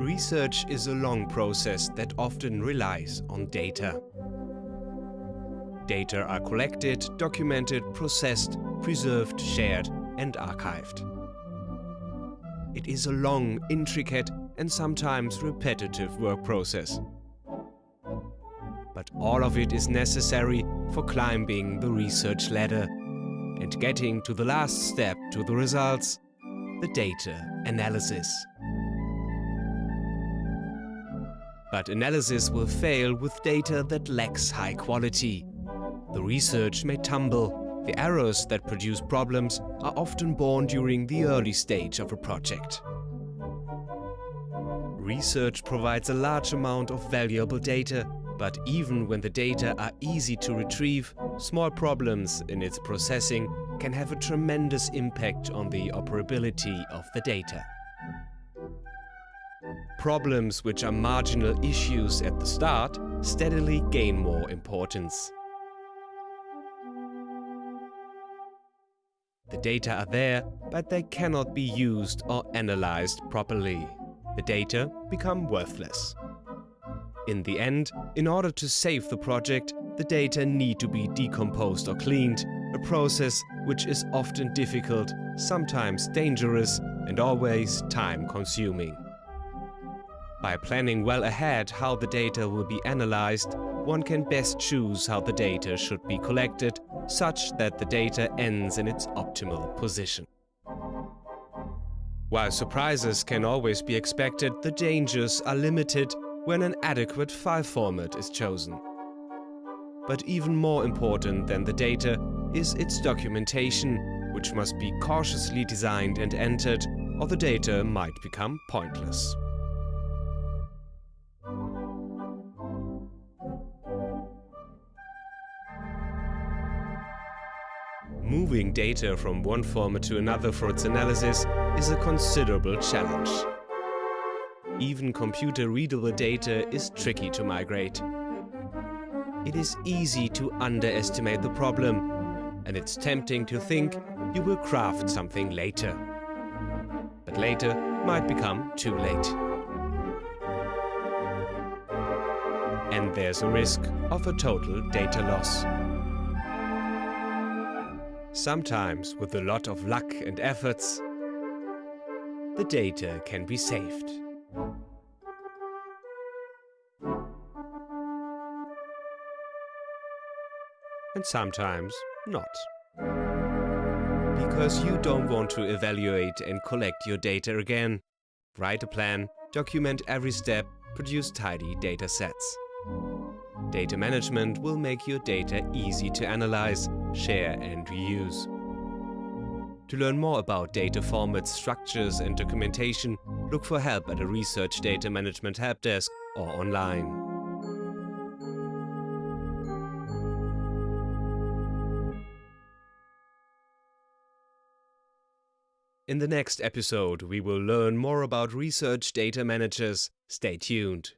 Research is a long process that often relies on data. Data are collected, documented, processed, preserved, shared and archived. It is a long, intricate and sometimes repetitive work process. But all of it is necessary for climbing the research ladder and getting to the last step to the results, the data analysis. But analysis will fail with data that lacks high quality. The research may tumble. The errors that produce problems are often born during the early stage of a project. Research provides a large amount of valuable data, but even when the data are easy to retrieve, small problems in its processing can have a tremendous impact on the operability of the data. Problems which are marginal issues at the start steadily gain more importance. The data are there, but they cannot be used or analyzed properly. The data become worthless. In the end, in order to save the project, the data need to be decomposed or cleaned, a process which is often difficult, sometimes dangerous and always time-consuming. By planning well ahead how the data will be analyzed, one can best choose how the data should be collected, such that the data ends in its optimal position. While surprises can always be expected, the dangers are limited when an adequate file format is chosen. But even more important than the data is its documentation, which must be cautiously designed and entered, or the data might become pointless. Moving data from one format to another for its analysis is a considerable challenge. Even computer-readable data is tricky to migrate. It is easy to underestimate the problem, and it's tempting to think you will craft something later. But later might become too late. And there's a risk of a total data loss. Sometimes, with a lot of luck and efforts, the data can be saved. And sometimes not. Because you don't want to evaluate and collect your data again. Write a plan, document every step, produce tidy data sets. Data management will make your data easy to analyze, share and reuse. To learn more about data formats, structures and documentation, look for help at a Research Data Management Help Desk or online. In the next episode, we will learn more about research data managers. Stay tuned.